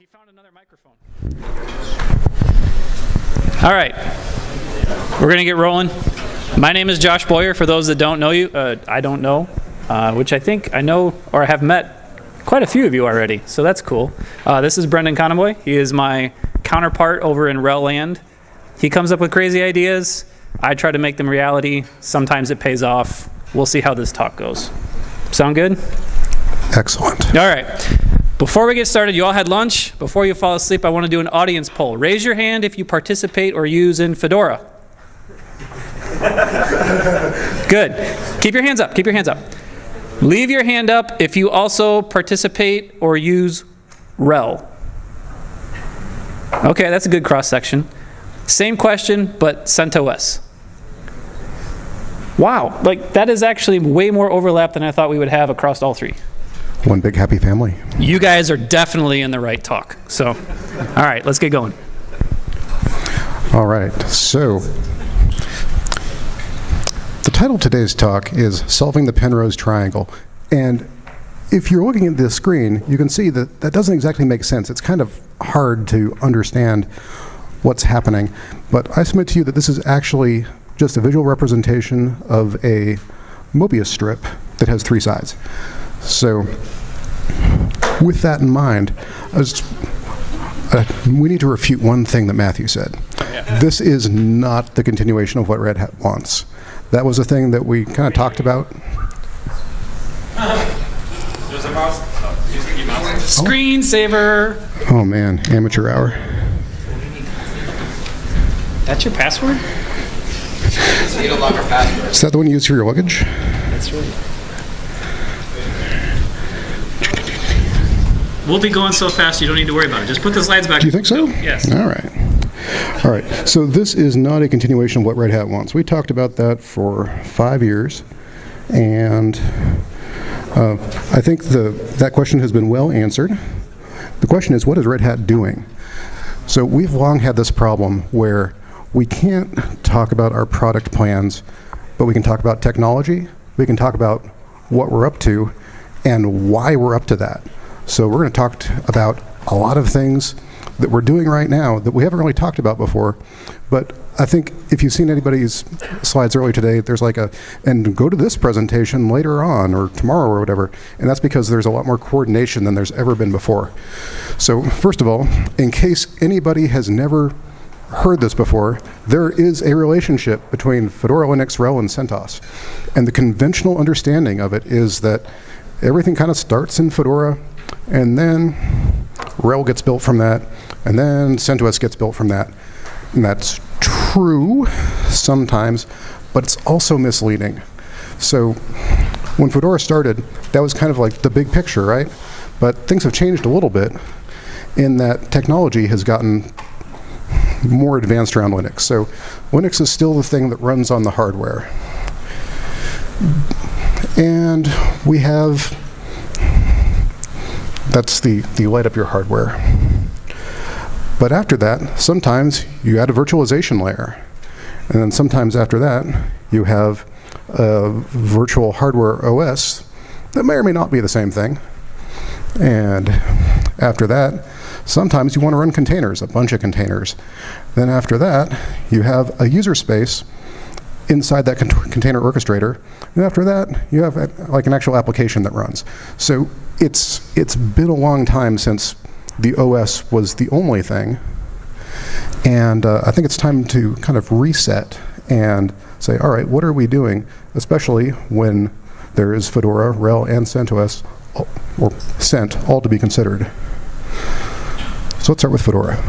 he found another microphone. All right, we're gonna get rolling. My name is Josh Boyer. For those that don't know you, uh, I don't know, uh, which I think I know or have met quite a few of you already, so that's cool. Uh, this is Brendan Conoboy. He is my counterpart over in RHEL Land. He comes up with crazy ideas. I try to make them reality. Sometimes it pays off. We'll see how this talk goes. Sound good? Excellent. All right. Before we get started, you all had lunch. Before you fall asleep, I want to do an audience poll. Raise your hand if you participate or use in Fedora. Good. Keep your hands up. Keep your hands up. Leave your hand up if you also participate or use RHEL. Okay, that's a good cross section. Same question, but CentOS. Wow, like that is actually way more overlap than I thought we would have across all three. One big happy family. You guys are definitely in the right talk. So, all right, let's get going. All right. So, the title of today's talk is Solving the Penrose Triangle. And if you're looking at this screen, you can see that that doesn't exactly make sense. It's kind of hard to understand what's happening. But I submit to you that this is actually just a visual representation of a Mobius strip that has three sides. So, with that in mind, was, uh, we need to refute one thing that Matthew said. This is not the continuation of what Red Hat wants. That was a thing that we kind of talked about. There's a mouse. Oh, use the mouse. Screensaver. Oh man, amateur hour. That's your password? Need a longer password. Is that the one you use for your luggage? That's right. We'll be going so fast you don't need to worry about it. Just put the slides back. Do you think so? Yes. All right. All right. So this is not a continuation of what Red Hat wants. We talked about that for five years, and uh, I think the that question has been well answered. The question is, what is Red Hat doing? So we've long had this problem where we can't talk about our product plans, but we can talk about technology. We can talk about what we're up to and why we're up to that. So we're going to talk about a lot of things that we're doing right now that we haven't really talked about before. But I think if you've seen anybody's slides earlier today, there's like a, and go to this presentation later on or tomorrow or whatever. And that's because there's a lot more coordination than there's ever been before. So, first of all, in case anybody has never heard this before, there is a relationship between Fedora Linux, RHEL, and CentOS. And the conventional understanding of it is that everything kind of starts in Fedora, and then RHEL gets built from that, and then CentOS gets built from that. And that's true sometimes, but it's also misleading. So when Fedora started, that was kind of like the big picture, right? But things have changed a little bit in that technology has gotten more advanced around Linux. So Linux is still the thing that runs on the hardware. And we have, that's the, the light up your hardware. But after that, sometimes you add a virtualization layer. And then sometimes after that, you have a virtual hardware OS that may or may not be the same thing. And after that, sometimes you want to run containers, a bunch of containers. Then after that, you have a user space inside that con- container orchestrator. And after that, you have a, like an actual application that runs. So it's it's been a long time since the OS was the only thing. And uh, I think it's time to kind of reset and say, all right, what are we doing? Especially when there is Fedora, RHEL, and CentOS, or Cent, all to be considered. So let's start with Fedora.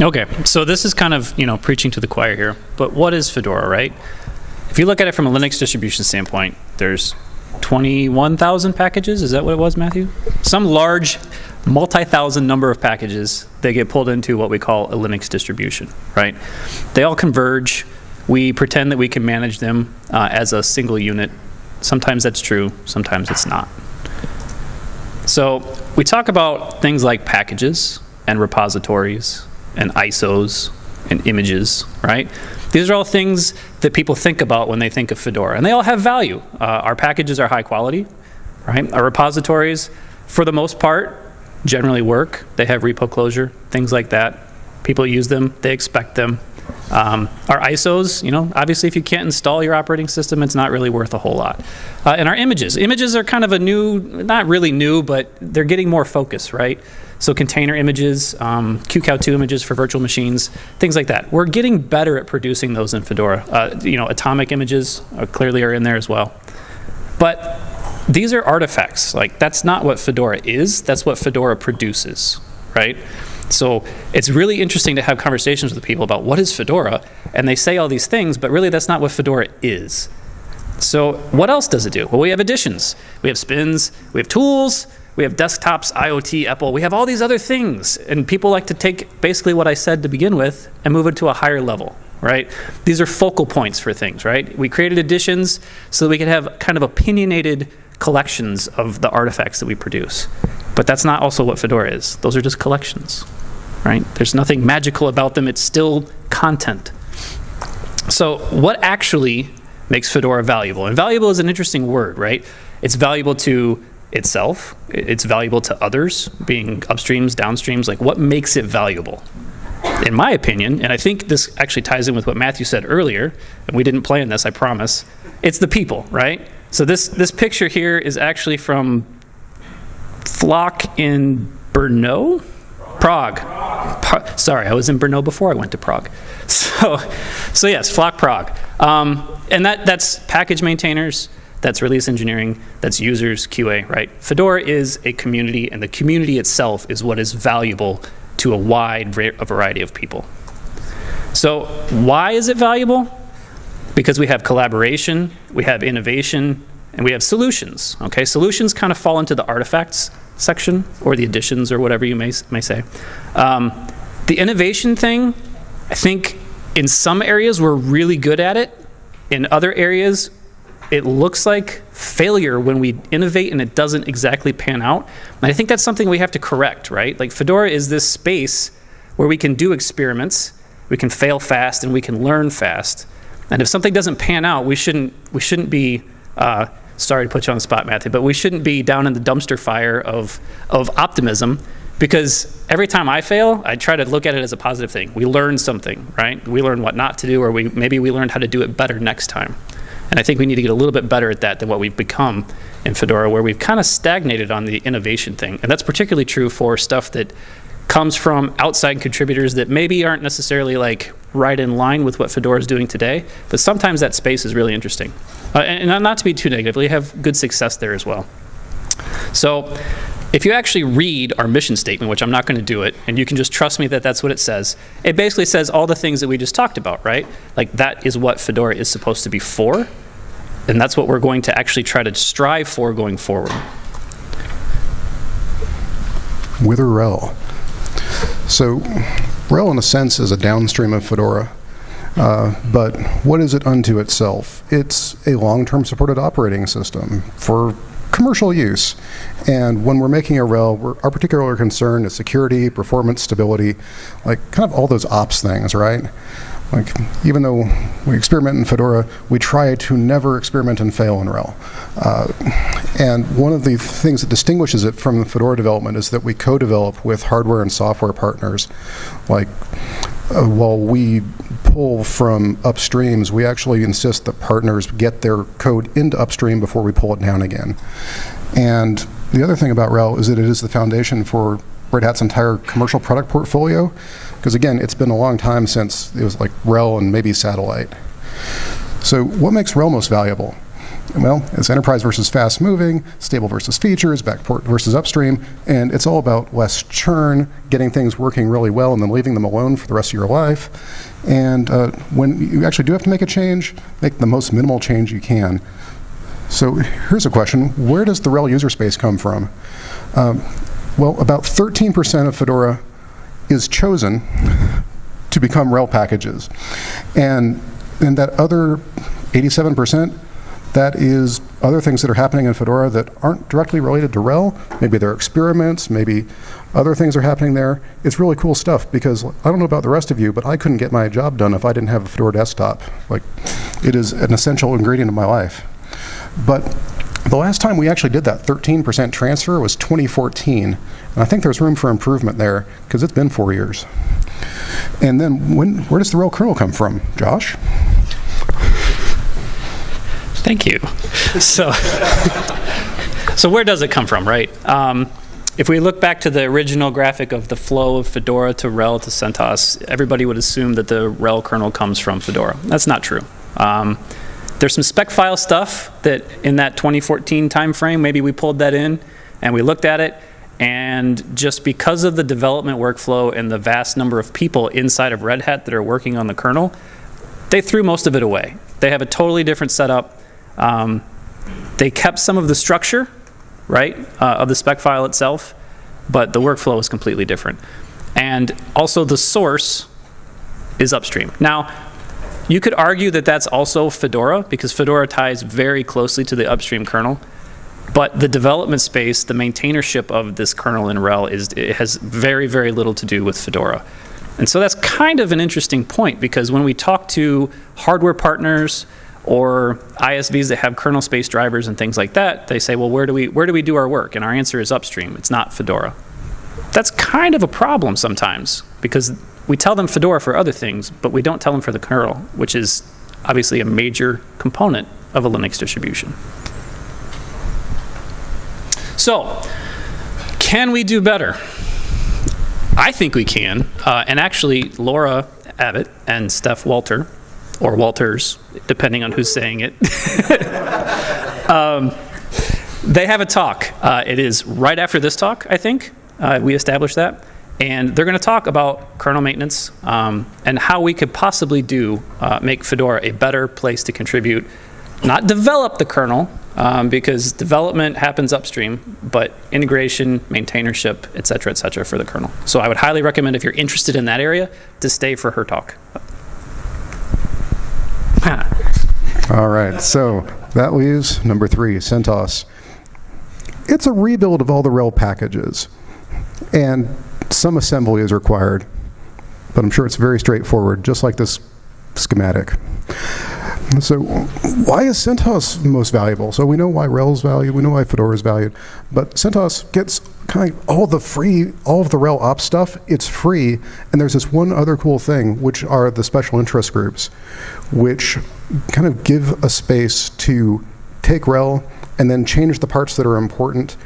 Okay, so this is kind of, you know, preaching to the choir here, but what is Fedora, right? If you look at it from a Linux distribution standpoint, there's 21,000 packages, is that what it was, Matthew? Some large multi-thousand number of packages, they get pulled into what we call a Linux distribution, right? They all converge. We pretend that we can manage them uh, as a single unit. Sometimes that's true, sometimes it's not. So we talk about things like packages and repositories and ISOs and images, right? These are all things that people think about when they think of Fedora, and they all have value. Uh, our packages are high quality, right? Our repositories, for the most part, generally work. They have repo closure, things like that. People use them, they expect them. Um, Our ISOs, you know, obviously if you can't install your operating system, it's not really worth a whole lot. Uh, And our images, images are kind of a new, not really new, but they're getting more focus, right? So container images, um, QCOW2 images for virtual machines, things like that. We're getting better at producing those in Fedora. Uh, You know, atomic images uh, clearly are in there as well. But these are artifacts. Like, that's not what Fedora is, that's what Fedora produces, right? So it's really interesting to have conversations with people about what is Fedora, and they say all these things, but really that's not what Fedora is. So what else does it do? Well, we have editions. We have spins, we have tools, we have desktops, IoT, Apple, we have all these other things. And people like to take basically what I said to begin with and move it to a higher level, right? These are focal points for things, right? We created editions so that we could have kind of opinionated collections of the artifacts that we produce. But that's not also what Fedora is. Those are just collections, right? There's nothing magical about them. It's still content. So, what actually makes Fedora valuable? And valuable is an interesting word, right? It's valuable to itself, it's valuable to others, being upstreams, downstreams. Like, what makes it valuable? In my opinion, and I think this actually ties in with what Matthew said earlier, and we didn't plan this, I promise, it's the people, right? So, this, this picture here is actually from Flock in Brno? Prague. Sorry, I was in Brno before I went to Prague. So, so yes, Flock Prague. Um, and that, that's package maintainers, that's release engineering, that's users, QA, right? Fedora is a community, and the community itself is what is valuable to a wide a variety of people. So, why is it valuable? Because we have collaboration, we have innovation, and we have solutions. Okay, solutions kind of fall into the artifacts section or the editions or whatever you may, may say. Um, the innovation thing, I think in some areas we're really good at it. In other areas, it looks like failure when we innovate and it doesn't exactly pan out. And I think that's something we have to correct, right? Like Fedora is this space where we can do experiments, we can fail fast, and we can learn fast. And if something doesn't pan out, we shouldn't we shouldn't be uh, sorry to put you on the spot, Matthew, but we shouldn't be down in the dumpster fire of of optimism because every time I fail, I try to look at it as a positive thing. We learn something, right? We learn what not to do, or we maybe we learned how to do it better next time. And I think we need to get a little bit better at that than what we've become in Fedora, where we've kind of stagnated on the innovation thing. And that's particularly true for stuff that comes from outside contributors that maybe aren't necessarily like right in line with what Fedora is doing today. But sometimes that space is really interesting. Uh, and, and not to be too negative, we have good success there as well. So if you actually read our mission statement, which I'm not going to do it, and you can just trust me that that's what it says, it basically says all the things that we just talked about, right? Like that is what Fedora is supposed to be for, and that's what we're going to actually try to strive for going forward. with RHEL. So RHEL, in a sense, is a downstream of Fedora. Uh, but what is it unto itself? It's a long-term supported operating system for commercial use. And when we're making a RHEL, we're, our particular concern is security, performance, stability, like kind of all those ops things, right? Like, even though we experiment in Fedora, we try to never experiment and fail in RHEL. Uh, and one of the things that distinguishes it from the Fedora development is that we co-develop with hardware and software partners. Like, uh, while we pull from upstreams, we actually insist that partners get their code into upstream before we pull it down again. And the other thing about RHEL is that it is the foundation for Red Hat's entire commercial product portfolio. Because again, it's been a long time since it was like RHEL and maybe Satellite. So what makes RHEL most valuable? Well, it's enterprise versus fast moving, stable versus features, backport versus upstream, and it's all about less churn, getting things working really well and then leaving them alone for the rest of your life. And uh, when you actually do have to make a change, make the most minimal change you can. So here's a question. Where does the RHEL user space come from? Um, well, about 13% of Fedora is chosen to become RHEL packages. And, and that other 87%, that is other things that are happening in Fedora that aren't directly related to RHEL. Maybe they're experiments, maybe other things are happening there. It's really cool stuff because I don't know about the rest of you, but I couldn't get my job done if I didn't have a Fedora desktop. Like, it is an essential ingredient of my life. But The last time we actually did that 13% transfer was 2014. And I think there's room for improvement there because it's been four years. And then when, where does the RHEL kernel come from? Josh? Thank you. So, so where does it come from, right? Um, if we look back to the original graphic of the flow of Fedora to RHEL to CentOS, everybody would assume that the RHEL kernel comes from Fedora. That's not true. Um, there's some spec file stuff that in that 2014 timeframe, maybe we pulled that in and we looked at it, and just because of the development workflow and the vast number of people inside of Red Hat that are working on the kernel, they threw most of it away. They have a totally different setup. Um, they kept some of the structure, right, uh, of the spec file itself, but the workflow is completely different. And also the source is upstream. Now, you could argue that that's also Fedora, because Fedora ties very closely to the upstream kernel. But the development space, the maintainership of this kernel in RHEL, is, it has very, very little to do with Fedora. And so that's kind of an interesting point, because when we talk to hardware partners or ISVs that have kernel space drivers and things like that, they say, well, where do we, where do, we do our work? And our answer is upstream. It's not Fedora. That's kind of a problem sometimes, because we tell them Fedora for other things, but we don't tell them for the kernel, which is obviously a major component of a Linux distribution. So, can we do better? I think we can. Uh, and actually, Laura Abbott and Stef Walter, or Walters, depending on who's saying it, um, they have a talk. Uh, it is right after this talk, I think. Uh, we established that. And they're going to talk about kernel maintenance um, and how we could possibly do uh, make Fedora a better place to contribute, not develop the kernel, um, because development happens upstream, but integration, maintainership, et cetera, et cetera, for the kernel. So I would highly recommend if you're interested in that area to stay for her talk. All right, so that leaves number three, CentOS. It's a rebuild of all the RHEL packages. And some assembly is required, but I'm sure it's very straightforward, just like this schematic. So why is CentOS most valuable? So we know why RHEL is valued, we know why Fedora is valued, but CentOS gets kind of all the free, all of the RHEL ops stuff, it's free, and there's this one other cool thing, which are the special interest groups, which kind of give a space to take RHEL and then change the parts that are important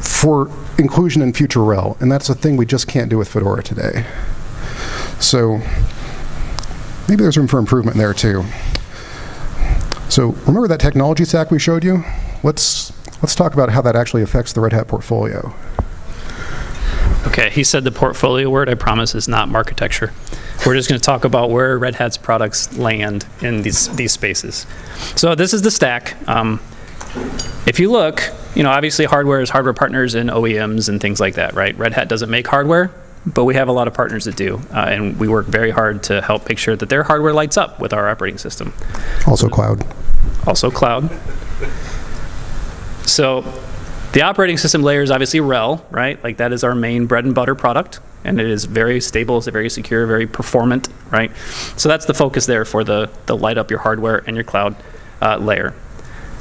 for inclusion in future RHEL, and that's a thing we just can't do with Fedora today. So maybe there's room for improvement there too. So remember that technology stack we showed you? Let's, let's talk about how that actually affects the Red Hat portfolio. Okay, he said the portfolio word, I promise, is not architecture. We're just going to talk about where Red Hat's products land in these, these spaces. So this is the stack. Um, if you look, you know, obviously hardware is hardware partners and OEMs and things like that, right? Red Hat doesn't make hardware, but we have a lot of partners that do. Uh, and we work very hard to help make sure that their hardware lights up with our operating system. Also cloud. Also cloud. So the operating system layer is obviously RHEL, right? Like that is our main bread and butter product. And it is very stable, it's very secure, very performant, right? So that's the focus there for the, the light up your hardware and your cloud uh, layer.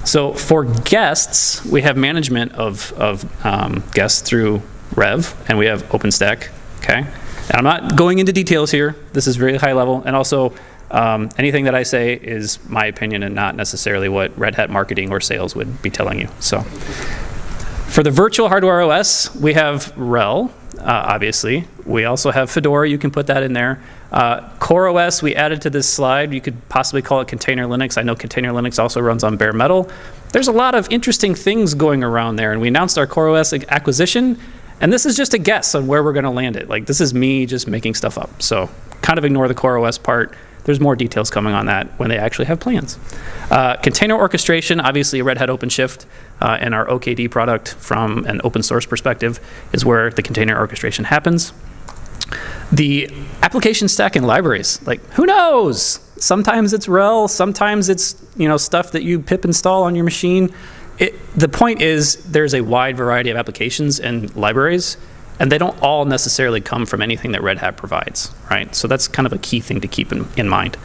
So for guests, we have management of, of um, guests through RHEV, and we have OpenStack, okay? And I'm not going into details here. This is very high level. And also, um, anything that I say is my opinion and not necessarily what Red Hat marketing or sales would be telling you. So for the virtual hardware OS, we have RHEL, uh, obviously. We also have Fedora. You can put that in there. Uh, CoreOS, we added to this slide. You could possibly call it Container Linux. I know Container Linux also runs on bare metal. There's a lot of interesting things going around there, and we announced our Core OS acquisition, and this is just a guess on where we're going to land it. Like, this is me just making stuff up. So kind of ignore the CoreOS part. There's more details coming on that when they actually have plans. Uh, container orchestration, obviously Red Hat OpenShift uh, and our OKD product from an open source perspective is where the container orchestration happens. The application stack and libraries, like who knows? Sometimes it's RHEL, sometimes it's you know stuff that you pip install on your machine. It, the point is there's a wide variety of applications and libraries, and they don't all necessarily come from anything that Red Hat provides, right? So that's kind of a key thing to keep in, in mind.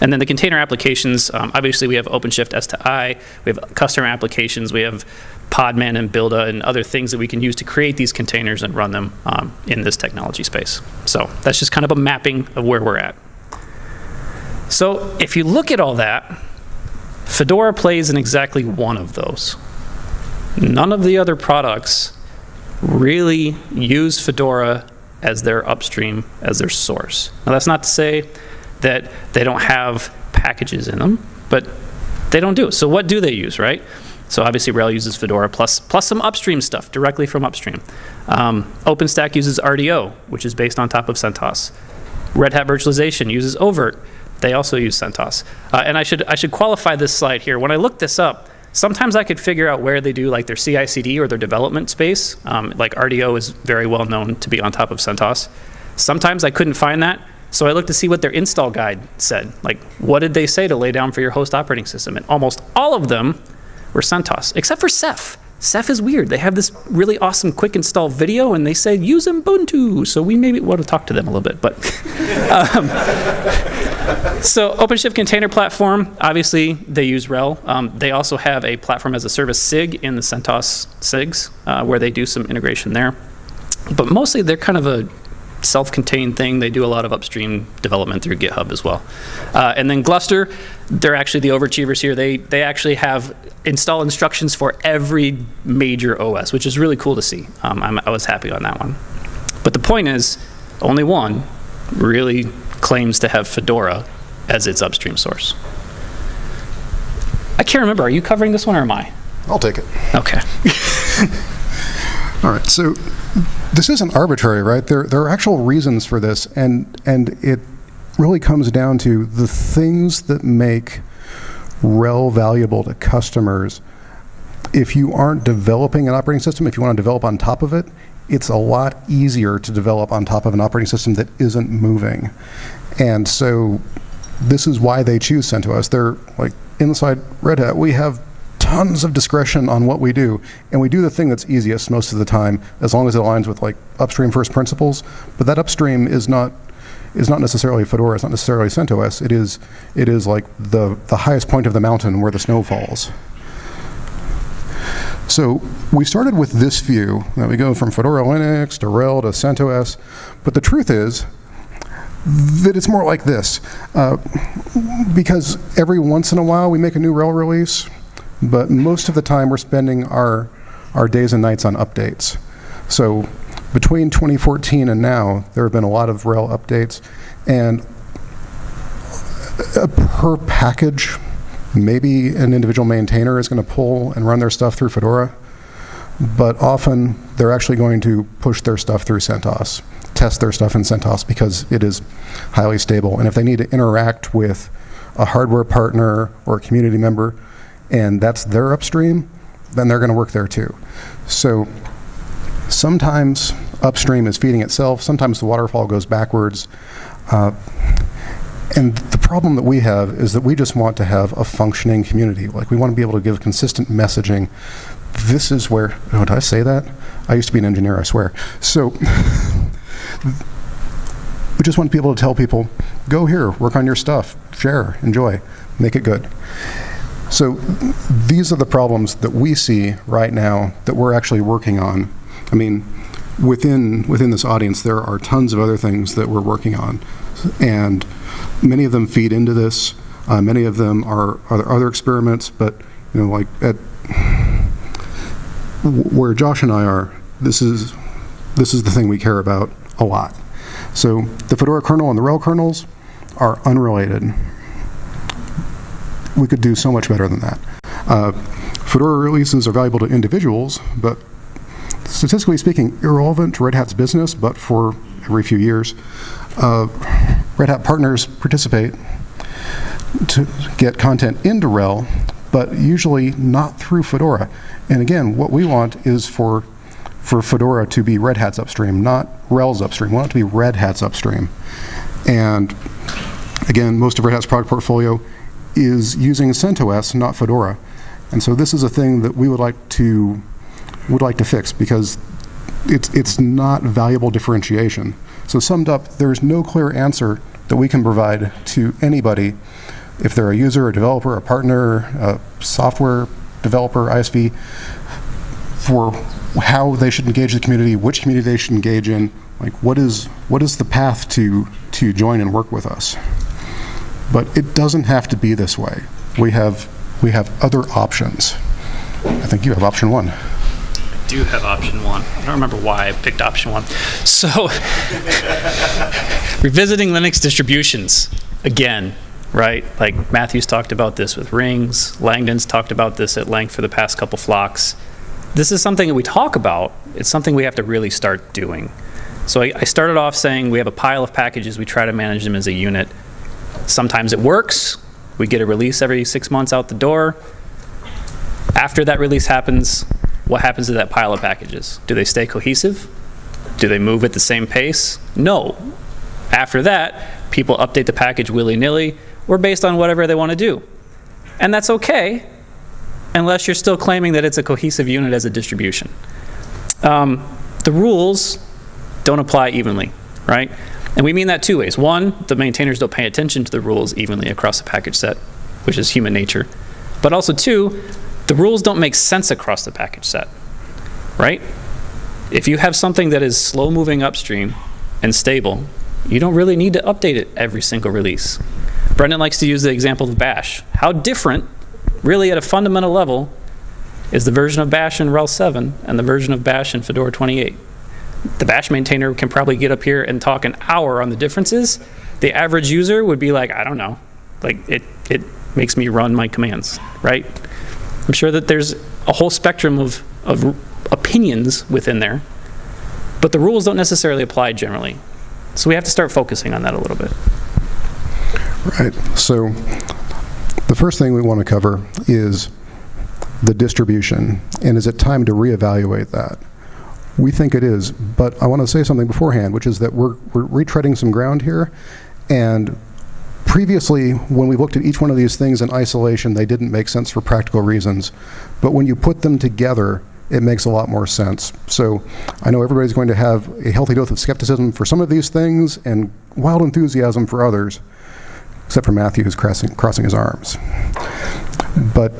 And then the container applications, um, obviously we have OpenShift S to I, we have customer applications, we have Podman and Buildah and other things that we can use to create these containers and run them um, in this technology space. So that's just kind of a mapping of where we're at. So if you look at all that, Fedora plays in exactly one of those. None of the other products really use Fedora as their upstream, as their source. Now, that's not to say that they don't have packages in them, but they don't do. it. So, what do they use, right? So, obviously, RHEL uses Fedora plus, plus some upstream stuff directly from upstream. Um, OpenStack uses RDO, which is based on top of CentOS. Red Hat Virtualization uses oVirt. They also use CentOS. Uh, and I should, I should qualify this slide here. When I looked this up, sometimes I could figure out where they do like their CI/CD or their development space. Um, like RDO is very well known to be on top of CentOS. Sometimes I couldn't find that, so I looked to see what their install guide said. Like, what did they say to lay down for your host operating system? And almost all of them were CentOS, except for Ceph. Ceph is weird. They have this really awesome quick install video, and they say use Ubuntu. So we maybe want to talk to them a little bit. But um, so OpenShift Container Platform, obviously they use RHEL. Um, they also have a platform as a service SIG in the CentOS SIGs, uh, where they do some integration there. But mostly they're kind of a self-contained thing. They do a lot of upstream development through GitHub as well. Uh, and then Gluster, they're actually the overachievers here. They they actually have install instructions for every major OS, which is really cool to see. Um, i was happy on that one. But the point is, only one really claims to have Fedora as its upstream source. I can't remember. Are you covering this one or am I? I'll take it. Okay. All right, so this isn't arbitrary, right? There, there are actual reasons for this, and, and it really comes down to the things that make RHEL valuable to customers. If you aren't developing an operating system, if you want to develop on top of it, it's a lot easier to develop on top of an operating system that isn't moving. And so this is why they choose CentOS. They're like inside Red Hat, we have tons of discretion on what we do, and we do the thing that's easiest most of the time, as long as it aligns with like upstream first principles. But that upstream is not is not necessarily Fedora. It's not necessarily CentOS. It is it is like the the highest point of the mountain where the snow falls. So we started with this view that we go from Fedora Linux to RHEL to CentOS, but the truth is that it's more like this. Uh, because every once in a while we make a new RHEL release, but most of the time we're spending our, our days and nights on updates. So between 2014 and now, there have been a lot of RHEL updates, and per package, maybe an individual maintainer is going to pull and run their stuff through Fedora, but often they're actually going to push their stuff through CentOS, test their stuff in CentOS because it is highly stable. And if they need to interact with a hardware partner or a community member, and that's their upstream, then they're going to work there too. So sometimes upstream is feeding itself, sometimes the waterfall goes backwards. Uh, and the problem that we have is that we just want to have a functioning community. Like we want to be able to give consistent messaging. This is where, oh, did I say that? I used to be an engineer, I swear. So we just want to be able to tell people, go here, work on your stuff, share, enjoy, make it good. So these are the problems that we see right now that we're actually working on. I mean, within within this audience, there are tons of other things that we're working on, and many of them feed into this. Uh, many of them are, are other experiments, but you know, like at where Josh and I are, this is this is the thing we care about a lot. So the Fedora kernel and the RHEL kernels are unrelated we could do so much better than that. Uh, Fedora releases are valuable to individuals, but statistically speaking, irrelevant to Red Hat's business, but for every few years. Uh, Red Hat partners participate to get content into RHEL, but usually not through Fedora. And again, what we want is for for Fedora to be Red Hat's upstream, not RHEL's upstream. We want it to be Red Hat's upstream. And again, most of Red Hat's product portfolio is using CentOS, not Fedora. And so this is a thing that we would like to would like to fix because it's, it's not valuable differentiation. So summed up, there's no clear answer that we can provide to anybody, if they're a user, a developer, a partner, a software developer, ISV, for how they should engage the community, which community they should engage in, like what is, what is the path to, to join and work with us. But it doesn't have to be this way. We have, we have other options. I think you have option one. Do have option one. I don't remember why I picked option one. So, revisiting Linux distributions again, right? Like Matthews talked about this with rings. Langdon's talked about this at length for the past couple flocks. This is something that we talk about. It's something we have to really start doing. So I, I started off saying we have a pile of packages. We try to manage them as a unit. Sometimes it works. We get a release every six months out the door. After that release happens, what happens to that pile of packages? Do they stay cohesive? Do they move at the same pace? No. After that, people update the package willy-nilly or based on whatever they want to do. And that's okay, unless you're still claiming that it's a cohesive unit as a distribution. Um, the rules don't apply evenly, right? And we mean that two ways. One, the maintainers don't pay attention to the rules evenly across the package set, which is human nature. But also two, the rules don't make sense across the package set, right? If you have something that is slow moving upstream and stable, you don't really need to update it every single release. Brendan likes to use the example of Bash. How different, really at a fundamental level, is the version of Bash in RHEL 7 and the version of Bash in Fedora 28? The Bash maintainer can probably get up here and talk an hour on the differences. The average user would be like, I don't know. Like, it, it makes me run my commands, right? I'm sure that there's a whole spectrum of, of opinions within there, but the rules don't necessarily apply generally. So we have to start focusing on that a little bit. Right. So the first thing we want to cover is the distribution. And is it time to reevaluate that? We think it is, but I want to say something beforehand, which is that we're, we're retreading some ground here. And previously, when we looked at each one of these things in isolation, they didn't make sense for practical reasons. But when you put them together, it makes a lot more sense. So I know everybody's going to have a healthy dose of skepticism for some of these things and wild enthusiasm for others, except for Matthew, who's crossing, crossing his arms. But,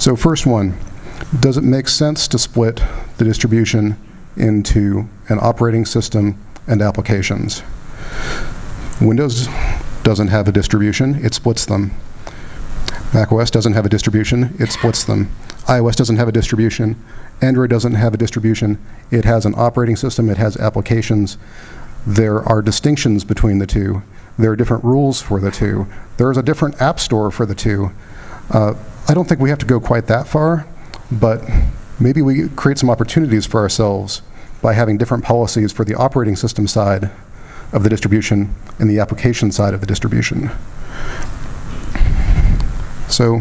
so first one, does it make sense to split the distribution into an operating system and applications? Windows doesn't have a distribution, it splits them. Mac OS doesn't have a distribution, it splits them. iOS doesn't have a distribution, Android doesn't have a distribution, it has an operating system, it has applications. There are distinctions between the two. There are different rules for the two. There is a different app store for the two. Uh, I don't think we have to go quite that far, but maybe we create some opportunities for ourselves by having different policies for the operating system side of the distribution and the application side of the distribution. So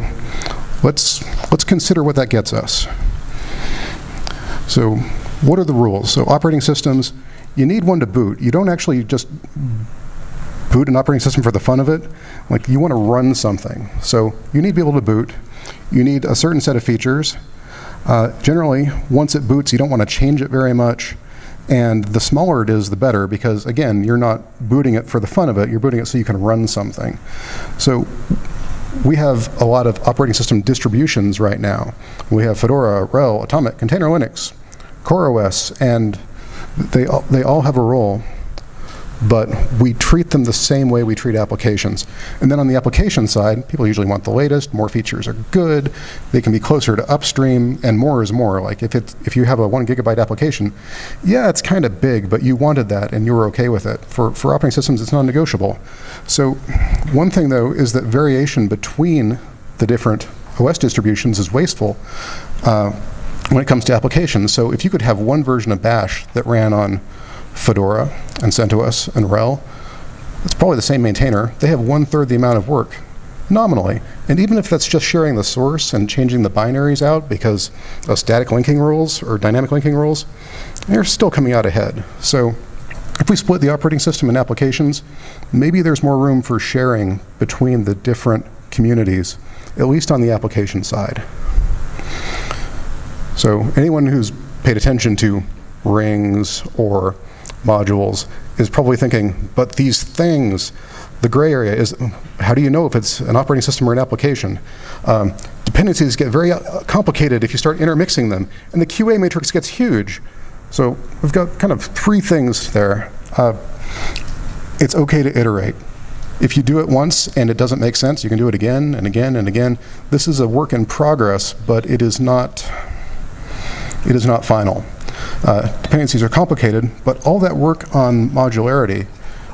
let's, let's consider what that gets us. So what are the rules? So operating systems, you need one to boot. You don't actually just boot an operating system for the fun of it. Like you want to run something. So you need to be able to boot. You need a certain set of features. Uh, generally, once it boots, you don't want to change it very much. And the smaller it is, the better, because again, you're not booting it for the fun of it, you're booting it so you can run something. So we have a lot of operating system distributions right now. We have Fedora, RHEL, Atomic, Container Linux, CoreOS, and they all, they all have a role, but we treat them the same way we treat applications. And then on the application side, people usually want the latest, more features are good, they can be closer to upstream, and more is more. Like if, it's, if you have a one gigabyte application, yeah, it's kind of big, but you wanted that and you were okay with it. For, for operating systems, it's non-negotiable. So one thing though is that variation between the different OS distributions is wasteful. Uh, when it comes to applications. So if you could have one version of Bash that ran on Fedora and CentOS and RHEL, it's probably the same maintainer. They have one-third the amount of work, nominally. And even if that's just sharing the source and changing the binaries out because of static linking rules or dynamic linking rules, they're still coming out ahead. So if we split the operating system and applications, maybe there's more room for sharing between the different communities, at least on the application side. So anyone who's paid attention to rings or modules is probably thinking, but these things, the gray area is, how do you know if it's an operating system or an application? Um, dependencies get very uh, complicated if you start intermixing them, and the QA matrix gets huge. So we've got kind of three things there. Uh, it's okay to iterate. If you do it once and it doesn't make sense, you can do it again and again and again. This is a work in progress, but it is not, it is not final. Uh, dependencies are complicated, but all that work on modularity,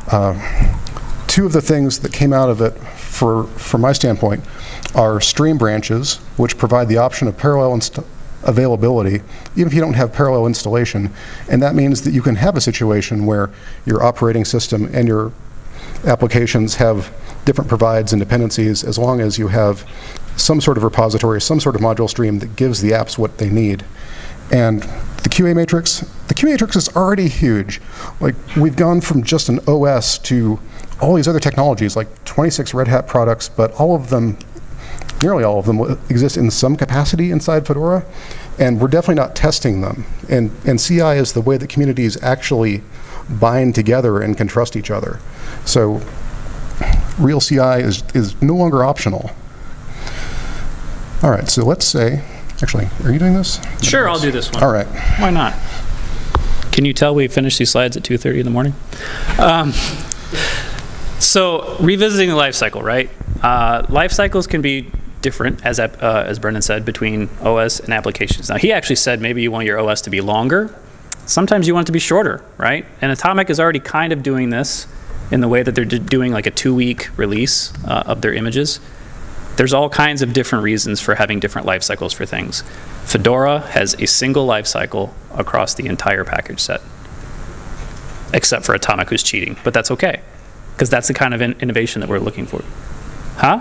uh, two of the things that came out of it for, from my standpoint are stream branches, which provide the option of parallel availability, even if you don't have parallel installation. And that means that you can have a situation where your operating system and your applications have different provides and dependencies as long as you have some sort of repository, some sort of module stream that gives the apps what they need. And QA matrix, the QA matrix is already huge. Like we've gone from just an OS to all these other technologies, like 26 Red Hat products, but all of them, nearly all of them, exist in some capacity inside Fedora, and we're definitely not testing them. And, and CI is the way that communities actually bind together and can trust each other. So real CI is, is no longer optional. All right, so let's say, actually, are you doing this? Sure, I'll do this one. All right. Why not? Can you tell we finished these slides at 2:30 in the morning? Um, so revisiting the life cycle, right? Uh, life cycles can be different, as uh, as Brendan said, between OS and applications. Now he actually said maybe you want your OS to be longer. Sometimes you want it to be shorter, right? And Atomic is already kind of doing this in the way that they're doing like a two-week release uh, of their images. There's all kinds of different reasons for having different life cycles for things. Fedora has a single life cycle across the entire package set, except for Atomic, who's cheating. But that's okay, because that's the kind of in- innovation that we're looking for. Huh?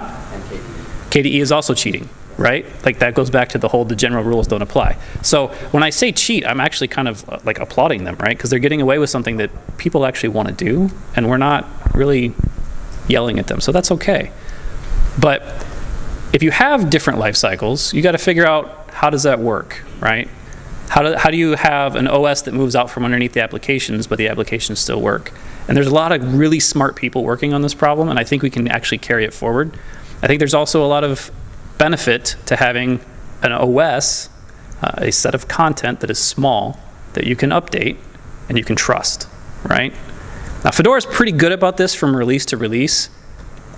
KDE is also cheating, right? Like that goes back to the whole the general rules don't apply. So when I say cheat, I'm actually kind of uh, like applauding them, right? Because they're getting away with something that people actually want to do, and we're not really yelling at them. So that's okay. But if you have different life cycles, you got to figure out how does that work, right? How do, how do you have an OS that moves out from underneath the applications, but the applications still work? And there's a lot of really smart people working on this problem, and I think we can actually carry it forward. I think there's also a lot of benefit to having an OS, uh, a set of content that is small, that you can update and you can trust, right? Now, Fedora is pretty good about this from release to release.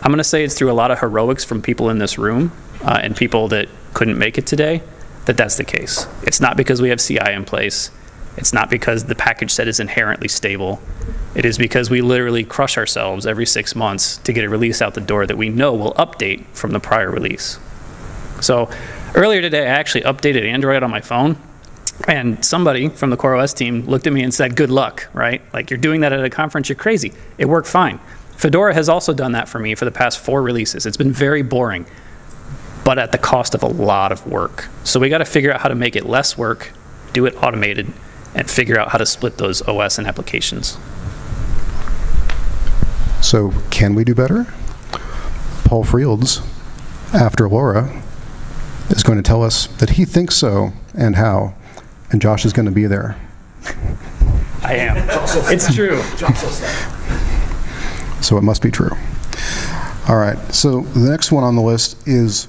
I'm going to say it's through a lot of heroics from people in this room uh, and people that couldn't make it today that that's the case. It's not because we have CI in place. It's not because the package set is inherently stable. It is because we literally crush ourselves every six months to get a release out the door that we know will update from the prior release. So earlier today, I actually updated Android on my phone, and somebody from the CoreOS team looked at me and said, "Good luck, right? Like you're doing that at a conference, you're crazy." It worked fine. Fedora has also done that for me for the past four releases. It's been very boring, but at the cost of a lot of work. So we got to figure out how to make it less work, do it automated, and figure out how to split those OS and applications. So can we do better? Paul Frields, after Laura, is going to tell us that he thinks so and how, and Josh is going to be there. I am. It's true. So it must be true. All right, so the next one on the list is,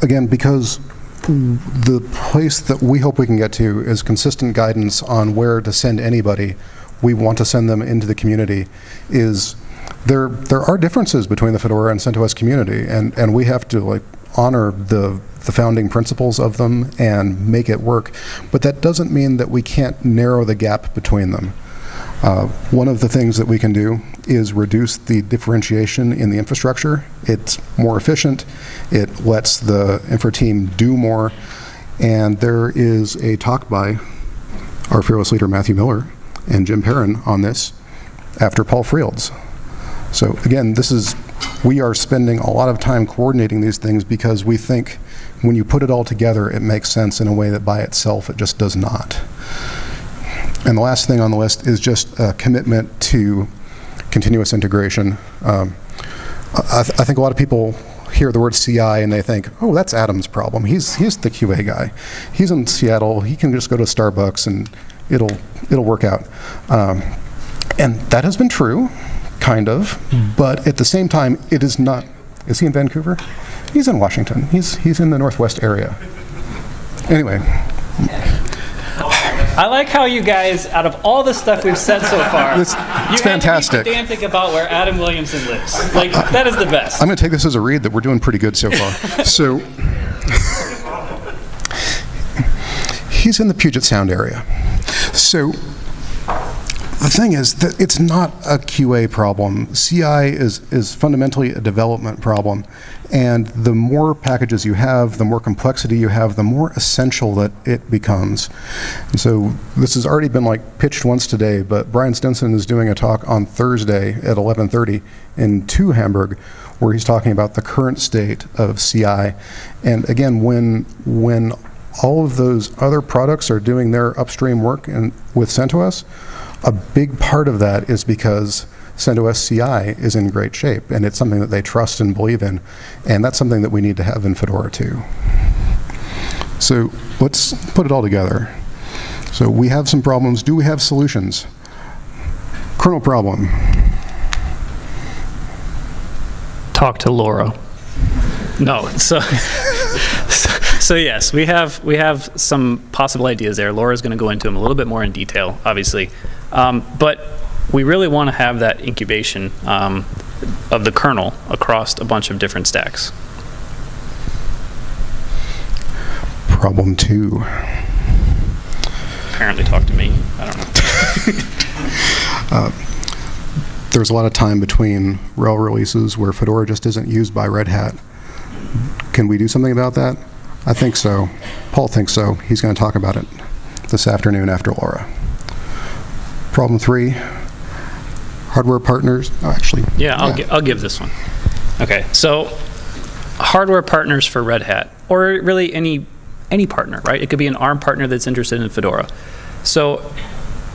again, because the place that we hope we can get to is consistent guidance on where to send anybody, we want to send them into the community, is there, there are differences between the Fedora and CentOS community, and, and we have to like honor the, the founding principles of them and make it work. But that doesn't mean that we can't narrow the gap between them. Uh, one of the things that we can do is reduce the differentiation in the infrastructure. It's more efficient. It lets the infra team do more. And there is a talk by our fearless leader Matthew Miller and Jim Perrin on this after Paul Frields. So again, this is we are spending a lot of time coordinating these things because we think when you put it all together, it makes sense in a way that by itself it just does not. And the last thing on the list is just a commitment to continuous integration. Um, I, th- I think a lot of people hear the word CI and they think, oh, that's Adam's problem. He's, he's the QA guy. He's in Seattle. He can just go to Starbucks and it'll, it'll work out. Um, and that has been true, kind of, but at the same time, it is not. Is he in Vancouver? He's in Washington. He's, he's in the northwest area. Anyway, I like how you guys, out of all the stuff we've said so far, It's- you it's had to be fantastic. pedantic about where Adam Williamson lives. Like, that is the best. I'm going to take this as a read that we're doing pretty good so far. so, he's in the Puget Sound area. So, the thing is that it's not a QA problem. CI is, is fundamentally a development problem. And the more packages you have, the more complexity you have, the more essential that it becomes. And so this has already been like pitched once today, but Brian Stinson is doing a talk on Thursday at 11:30 in Two Hamburg, where he's talking about the current state of CI. And again, when when all of those other products are doing their upstream work and with CentOS, a big part of that is because CentOS CI is in great shape, and it's something that they trust and believe in, and that's something that we need to have in Fedora too. So let's put it all together. So we have some problems. Do we have solutions? Kernel problem. talk to Laura. No, so, so yes, we have we have some possible ideas there. Laura's going to go into them a little bit more in detail, obviously, um, but we really want to have that incubation um, of the kernel across a bunch of different stacks. Problem two. Apparently, talk to me. I don't know. There's a lot of time between RHEL releases where Fedora just isn't used by Red Hat. Can we do something about that? I think so. Paul thinks so. He's going to talk about it this afternoon after Laura. Problem three, hardware partners. Oh, actually, Yeah, I'll, gi- I'll give this one. Okay, so hardware partners for Red Hat, or really any any partner, right? It could be an ARM partner that's interested in Fedora. So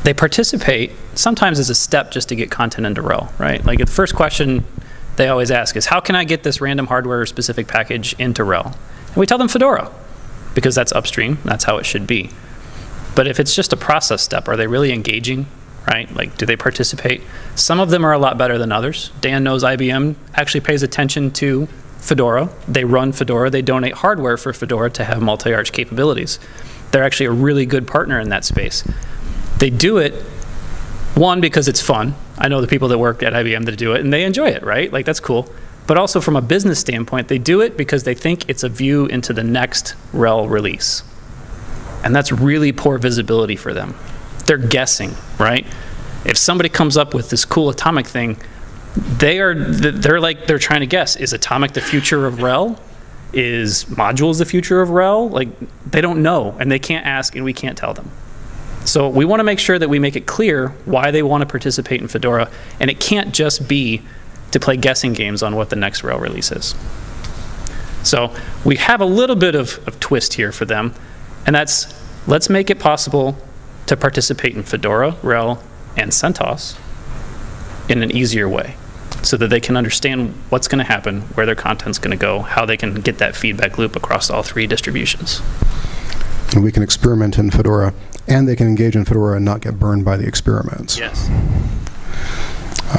they participate sometimes as a step just to get content into RHEL, right? Like the first question they always ask is, how can I get this random hardware specific package into RHEL? And we tell them Fedora, because that's upstream, that's how it should be. But if it's just a process step, are they really engaging? Right? Like, do they participate? Some of them are a lot better than others. Dan knows IBM actually pays attention to Fedora. They run Fedora. They donate hardware for Fedora to have multi-arch capabilities. They're actually a really good partner in that space. They do it, one, because it's fun. I know the people that work at IBM that do it, and they enjoy it, right? Like, that's cool. But also from a business standpoint, they do it because they think it's a view into the next RHEL release. And that's really poor visibility for them. They're guessing, right? If somebody comes up with this cool atomic thing, they are they're like they're trying to guess is atomic the future of RHEL? Is modules the future of RHEL? Like they don't know and they can't ask and we can't tell them. So we want to make sure that we make it clear why they want to participate in Fedora and it can't just be to play guessing games on what the next RHEL release is. So we have a little bit of, of twist here for them, and that's let's make it possible to participate in Fedora, RHEL, and CentOS in an easier way so that they can understand what's going to happen, where their content's going to go, how they can get that feedback loop across all three distributions. and we can experiment in Fedora, and they can engage in Fedora and not get burned by the experiments. Yes.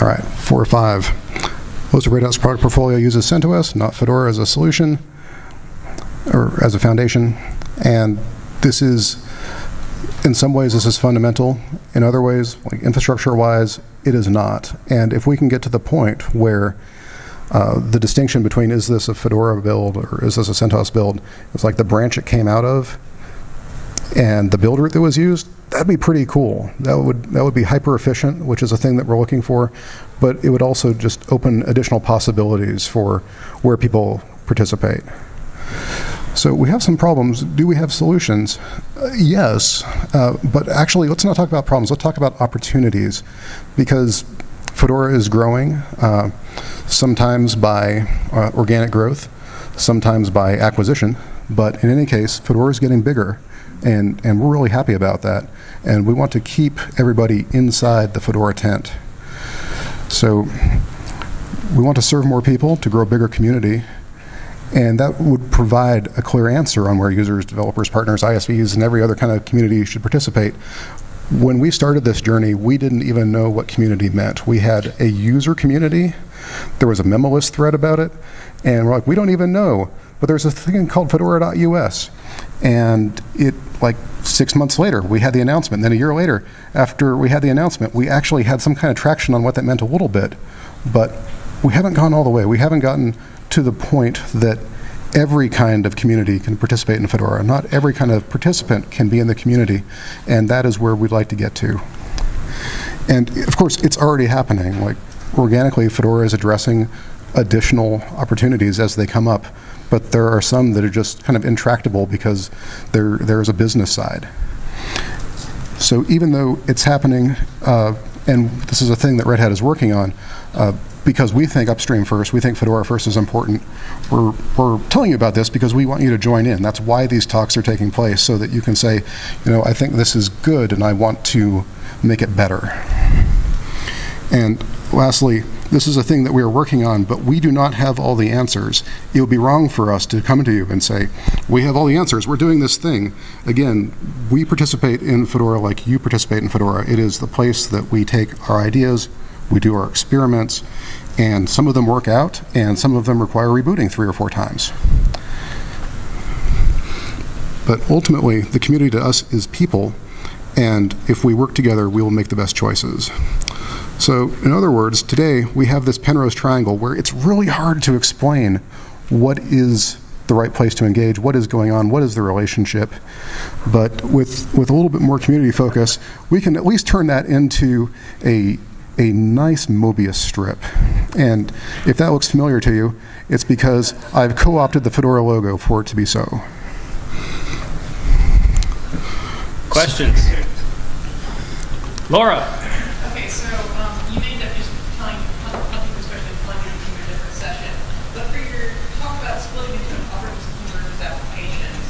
All right, four or five. Most of Red Hat's product portfolio uses CentOS, not Fedora as a solution or as a foundation. And this is, in some ways, this is fundamental. In other ways, like infrastructure-wise, it is not. And if we can get to the point where uh, the distinction between is this a Fedora build or is this a CentOS build, it's like the branch it came out of and the build route that was used, that'd be pretty cool. That would that would be hyper efficient, which is a thing that we're looking for, but it would also just open additional possibilities for where people participate. So we have some problems. Do we have solutions? Uh, yes, uh, but actually, let's not talk about problems. Let's talk about opportunities, because Fedora is growing, uh, sometimes by uh, organic growth, sometimes by acquisition. But in any case, Fedora is getting bigger, and, and we're really happy about that. And we want to keep everybody inside the Fedora tent. So we want to serve more people to grow a bigger community, and that would provide a clear answer on where users, developers, partners, ISVs, and every other kind of community should participate. when we started this journey, we didn't even know what community meant. We had a user community, there was a memo list thread about it, and we're like, we don't even know. But there's a thing called fedora.us. And it, like six months later, we had the announcement. Then a year later, after we had the announcement, we actually had some kind of traction on what that meant a little bit. But we haven't gone all the way. We haven't gotten to the point that every kind of community can participate in Fedora. Not every kind of participant can be in the community, and that is where we'd like to get to. And of course, it's already happening. Like organically, Fedora is addressing additional opportunities as they come up, but there are some that are just kind of intractable because there there is a business side. So even though it's happening, uh, and this is a thing that Red Hat is working on, uh, because we think upstream first, we think Fedora first is important. We're, we're telling you about this because we want you to join in. That's why these talks are taking place, so that you can say, you know, I think this is good and I want to make it better. And lastly, this is a thing that we are working on, but we do not have all the answers. It would be wrong for us to come to you and say, we have all the answers, we're doing this thing. Again, we participate in Fedora like you participate in Fedora. It is the place that we take our ideas, we do our experiments, and some of them work out, and some of them require rebooting three or four times. But ultimately, the community to us is people, and if we work together, we will make the best choices. So, in other words, today we have this Penrose triangle where it's really hard to explain what is the right place to engage, what is going on, what is the relationship. But with, with a little bit more community focus, we can at least turn that into a, a nice Mobius strip. And if that looks familiar to you, it's because I've co-opted the Fedora logo for it to be so. Questions? Laura? Okay, so um, you may end up just telling, telling people, especially plugging into a different session. But for your talk about splitting into an operating system versus applications,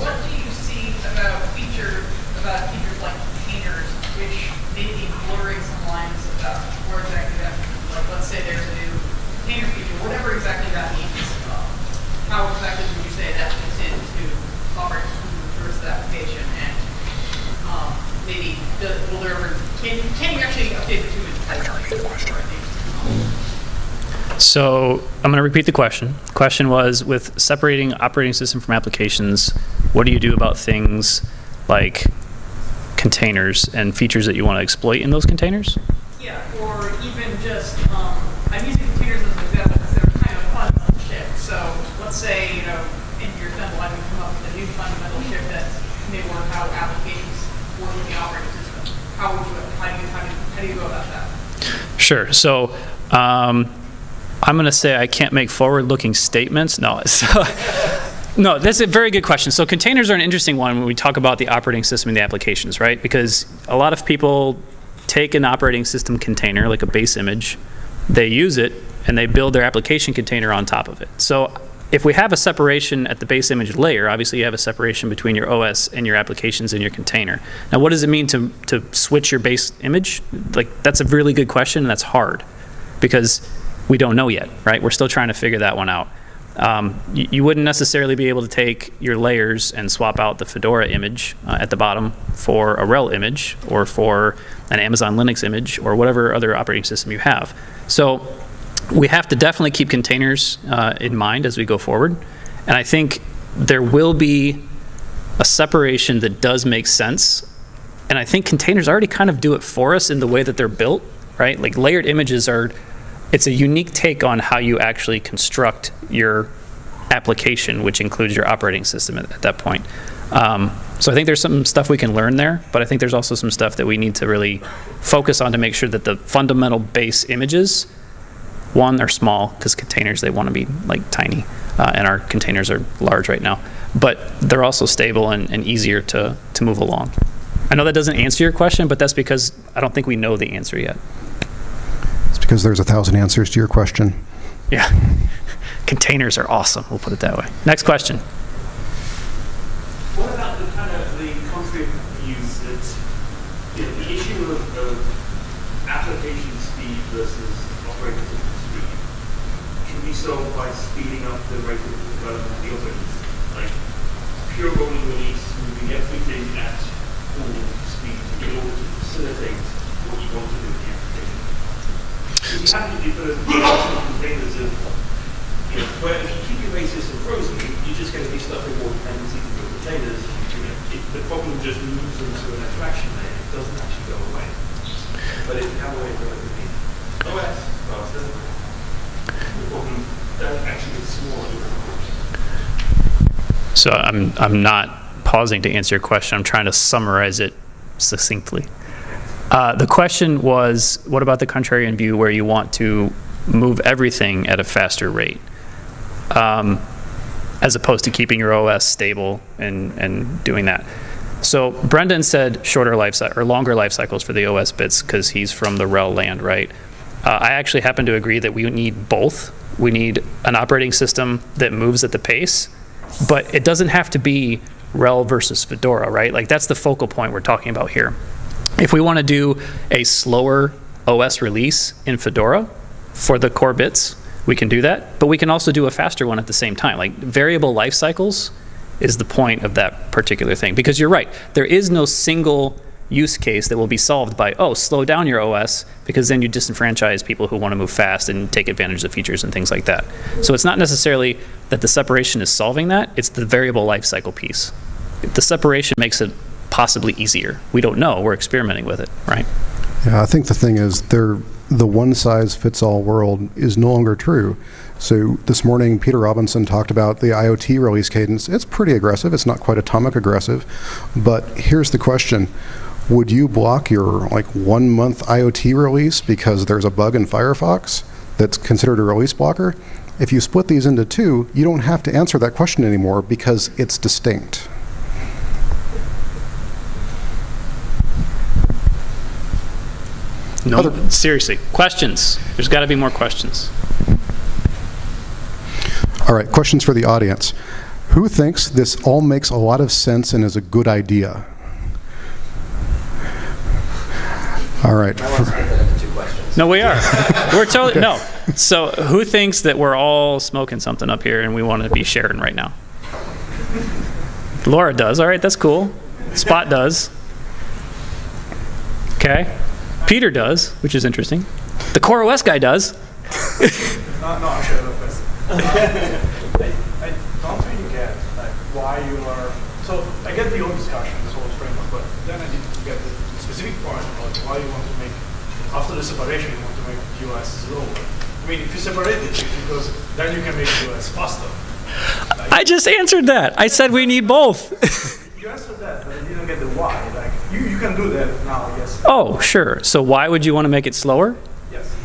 what do you see about feature about features like containers, which may be blurring some lines about where exactly that, like let's say there's a new container feature, whatever exactly that means. Um, how exactly would you say that fits into operating system versus application? And um, maybe the, will there ever, can, can you actually update the two independently? So I'm going to repeat the question. Question was with separating operating system from applications, what do you do about things like containers and features that you want to exploit in those containers? Yeah, or even just, um, I'm using containers as an example because they're kind of fundamental shift. So let's say, you know, in your demo, I can come up with a new fundamental shift that may work how applications work with the operating system. How would you, how do you, how do you, how do you go about that? Sure. So um, I'm going to say I can't make forward-looking statements. No. So, no, that's a very good question. So containers are an interesting one when we talk about the operating system and the applications, right? Because a lot of people take an operating system container, like a base image, they use it, and they build their application container on top of it. So if we have a separation at the base image layer, obviously you have a separation between your OS and your applications in your container. Now, what does it mean to, to switch your base image? Like, that's a really good question, and that's hard because we don't know yet, right? We're still trying to figure that one out. Um, you, you wouldn't necessarily be able to take your layers and swap out the Fedora image uh, at the bottom for a RHEL image or for an Amazon Linux image or whatever other operating system you have. So we have to definitely keep containers uh, in mind as we go forward. And I think there will be a separation that does make sense. And I think containers already kind of do it for us in the way that they're built, right? Like layered images are, it's a unique take on how you actually construct your application, which includes your operating system at, at that point. Um, so I think there's some stuff we can learn there, but I think there's also some stuff that we need to really focus on to make sure that the fundamental base images one, they're small because containers they want to be like tiny, uh, and our containers are large right now. But they're also stable and, and easier to to move along. I know that doesn't answer your question, but that's because I don't think we know the answer yet. It's because there's a thousand answers to your question. Yeah, containers are awesome. We'll put it that way. Next question. What about the kind of the contrary views that you know, the issue of, of application speed versus operating system speed solved by speeding up the rate of development of the operating? Like pure rolling release, moving everything at full speed in order to facilitate what you want to do in the application. If you have your different containers of, you know, where if you keep your base system frozen, you're just going to be with more dependencies in your containers. You know, it, the problem just moves into to an abstraction layer. It doesn't actually go away. But if you have a way of doing it, OS faster, So I'm, I'm not pausing to answer your question. I'm trying to summarize it succinctly. Uh, the question was, what about the contrarian view where you want to move everything at a faster rate? Um, as opposed to keeping your OS stable and, and doing that. So Brendan said shorter life or longer life cycles for the OS bits because he's from the RHEL land, right? Uh, I actually happen to agree that we need both. We need an operating system that moves at the pace, but it doesn't have to be RHEL versus Fedora, right? Like that's the focal point we're talking about here. If we want to do a slower OS release in Fedora for the core bits, we can do that, but we can also do a faster one at the same time. Like variable life cycles is the point of that particular thing. Because you're right, there is no single use case that will be solved by, oh, slow down your OS, because then you disenfranchise people who want to move fast and take advantage of features and things like that. So it's not necessarily that the separation is solving that, it's the variable life cycle piece. The separation makes it possibly easier. We don't know, we're experimenting with it, right? Yeah, I think the thing is, the one-size-fits-all world is no longer true. So this morning, Peter Robinson talked about the IoT release cadence. It's pretty aggressive. It's not quite atomic aggressive. But here's the question. Would you block your like one-month IoT release because there's a bug in Firefox that's considered a release blocker? If you split these into two, you don't have to answer that question anymore because it's distinct. No, Other- seriously, questions. There's got to be more questions. All right, questions for the audience. Who thinks this all makes a lot of sense and is a good idea? All right. No, we are. We're totally, no. So who thinks that we're all smoking something up here and we want to be sharing right now? Laura does. All right, that's cool. Spot does. Okay. Peter does, which is interesting. The Core OS guy does. No, no, actually, I have a question. I, I don't really get like why you are. So I get the whole discussion, this whole framework, but then I need to get the specific point about why you want to make after the separation you want to make US slower. I mean, if you separate it, it's because then you can make US faster. I just answered that. I said we need both. You answered that, but I didn't get the why. Like you, you can do that now, I guess. Oh, sure. So why would you want to make it slower? Yes.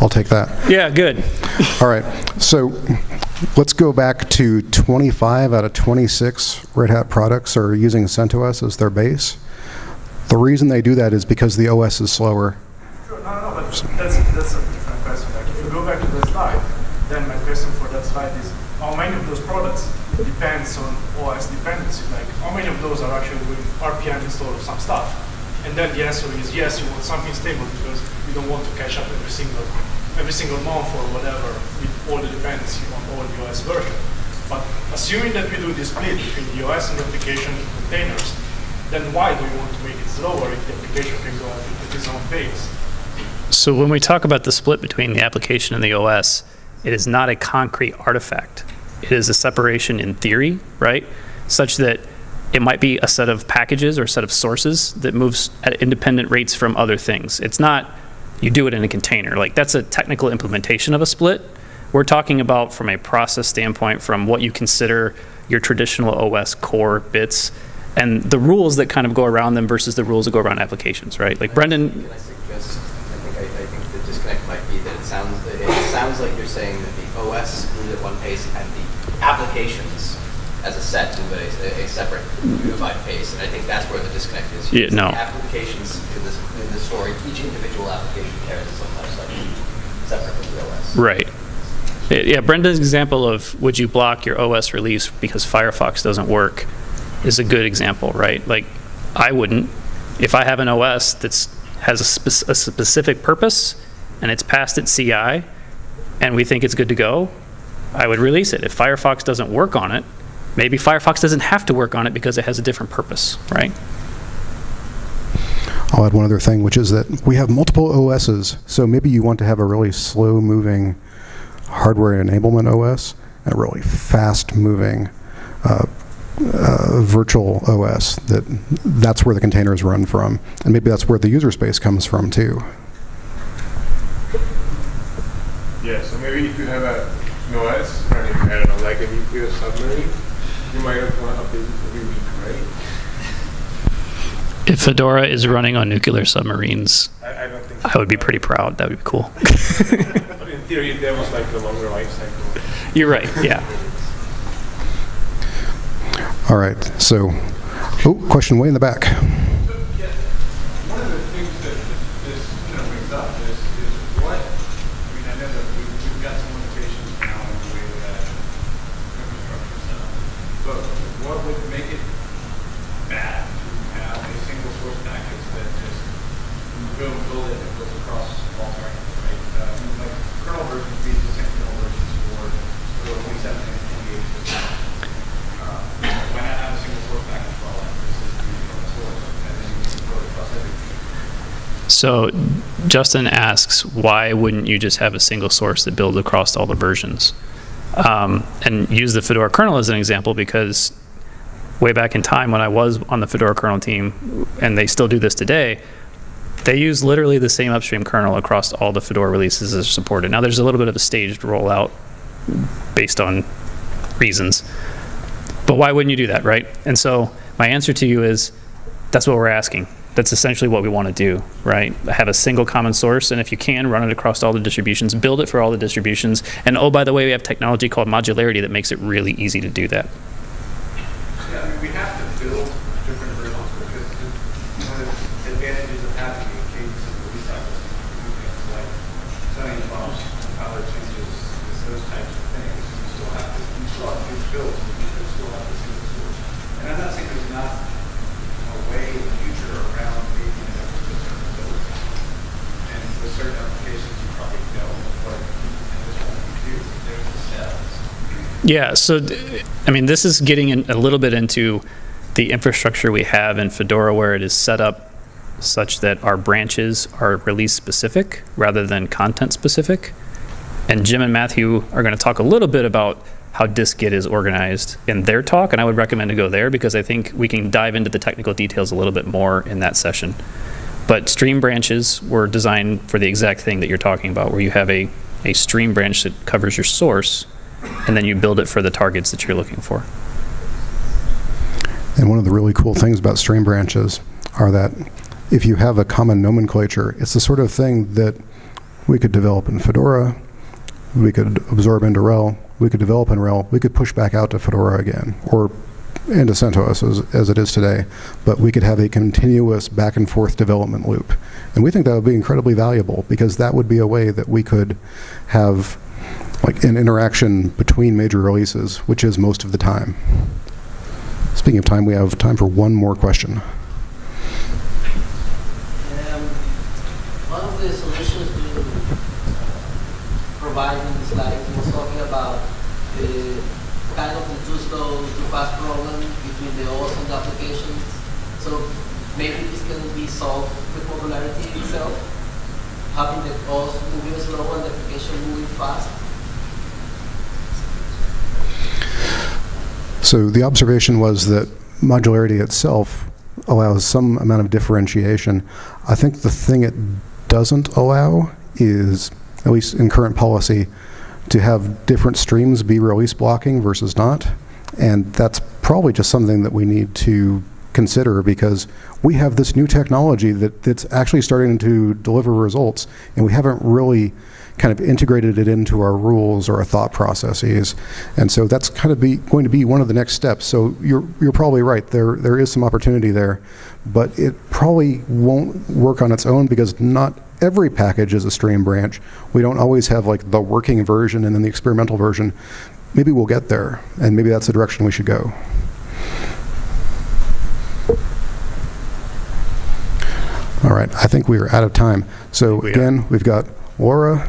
I'll take that. Yeah, good. All right. So let's go back to 25 out of 26 Red Hat products are using CentOS as their base. The reason they do that is because the OS is slower. Sure, no, no, but that's that's a different question. Like if you go back to the slide, then my question for that slide is how many of those products depends on OS dependency? Like how many of those are actually doing RPM install of some stuff? And then the answer is yes, you want something stable because you don't want to catch up every single every single month or whatever with all the dependency on all the OS version. But assuming that we do this split between the OS and the application containers, then why do you want to make if the application can go at its own pace? So when we talk about the split between the application and the OS, it is not a concrete artifact. It is a separation in theory, right? Such that it might be a set of packages or a set of sources that moves at independent rates from other things. It's not you do it in a container. Like that's a technical implementation of a split. We're talking about from a process standpoint, from what you consider your traditional OS core bits and the rules that kind of go around them versus the rules that go around applications, right? Like Brendan, Can I suggest, I think, I, I think the disconnect might be that it sounds, it sounds like you're saying that the OS moves at one pace and the applications as a set move at a, a separate unified pace, and I think that's where the disconnect is. Yeah, no. The applications in this, in this story, each individual application carries its own life cycle, separate from the OS. Right. Yeah, Brendan's example of would you block your OS release because Firefox doesn't work is a good example, right? Like, I wouldn't. If I have an OS that has a, spec- a specific purpose and it's passed its CI and we think it's good to go, I would release it. If Firefox doesn't work on it, Maybe Firefox doesn't have to work on it because it has a different purpose, right? I'll add one other thing, which is that we have multiple OSs. So maybe you want to have a really slow-moving hardware enablement OS and a really fast-moving uh, uh, virtual OS. That that's where the containers run from, and maybe that's where the user space comes from too. Yeah, so maybe if you have a, an OS running, I don't know, like a nuclear submarine, you might have to update it every week, right? If Fedora is running on nuclear submarines, I, I don't think. I would be pretty proud. That would be cool. But in theory, there was like a longer life cycle. You're right, yeah. All right. So, oh, question way in the back. One of the things that this, you know, brings up is, is what, I mean, I know that we've, we've got some limitations now in the way that infrastructure is set up. But what would make it bad to have a single source package that just, you go and build it, it goes across all targets, right? Uh, I mean, like kernel versions, these the same kernel versions for, for twenty-seven and twenty-eight. Uh, Why not have a single source package for all that versus from the source, and then you can throw it across everything? So Justin asks, why wouldn't you just have a single source that builds across all the versions? Um, and use the Fedora kernel as an example because way back in time when I was on the Fedora kernel team, and they still do this today, they use literally the same upstream kernel across all the Fedora releases that are supported. Now there's a little bit of a staged rollout based on reasons. But why wouldn't you do that, right? And so my answer to you is that's what we're asking. That's essentially what we want to do, right? Have a single common source, and if you can, run it across all the distributions, build it for all the distributions. And oh, by the way, we have technology called modularity that makes it really easy to do that. Yeah, we have to build different because the- advantages of having of like changes, those types of things. You still have to, you still have to source. And I'm not saying there's not a way in the future around making it a certain build. And for certain applications, you probably don't, but this one. Yeah, so I mean, this is getting in a little bit into the infrastructure we have in Fedora where it is set up such that our branches are release specific rather than content specific. And Jim and Matthew are going to talk a little bit about how dist-git is organized in their talk, and I would recommend to go there because I think we can dive into the technical details a little bit more in that session. But stream branches were designed for the exact thing that you're talking about, where you have a, a stream branch that covers your source, and then you build it for the targets that you're looking for. And one of the really cool things about stream branches are that if you have a common nomenclature, it's the sort of thing that we could develop in Fedora, we could absorb into RHEL, we could develop in RHEL, we could push back out to Fedora again, or into CentOS as, as it is today. But we could have a continuous back and forth development loop. And we think that would be incredibly valuable because that would be a way that we could have like an interaction between major releases, which is most of the time. Speaking of time, we have time for one more question. Uh, provide in the slide was talking about the kind of the too slow, too fast problem between the OS and the applications. So maybe this can be solved with modularity itself, having the OS moving slow and the application moving fast. So the observation was that modularity itself allows some amount of differentiation. I think the thing it doesn't allow is, at least in current policy, to have different streams be release blocking versus not. And that's probably just something that we need to consider because we have this new technology that, that's actually starting to deliver results, and we haven't really kind of integrated it into our rules or our thought processes. And so that's kind of be, going to be one of the next steps. So you're, you're probably right. There, there is some opportunity there, but it probably won't work on its own because not every package is a stream branch. We don't always have like the working version and then the experimental version. Maybe we'll get there, and maybe that's the direction we should go. All right, I think we are out of time. So we are. again, we've got Laura,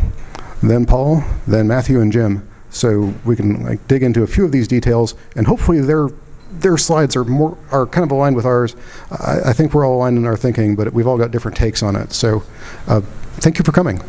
then Paul, then Matthew and Jim. so we can like dig into a few of these details, and hopefully their their slides are more are kind of aligned with ours. I, I think we're all aligned in our thinking, but we've all got different takes on it. So, uh, thank you for coming.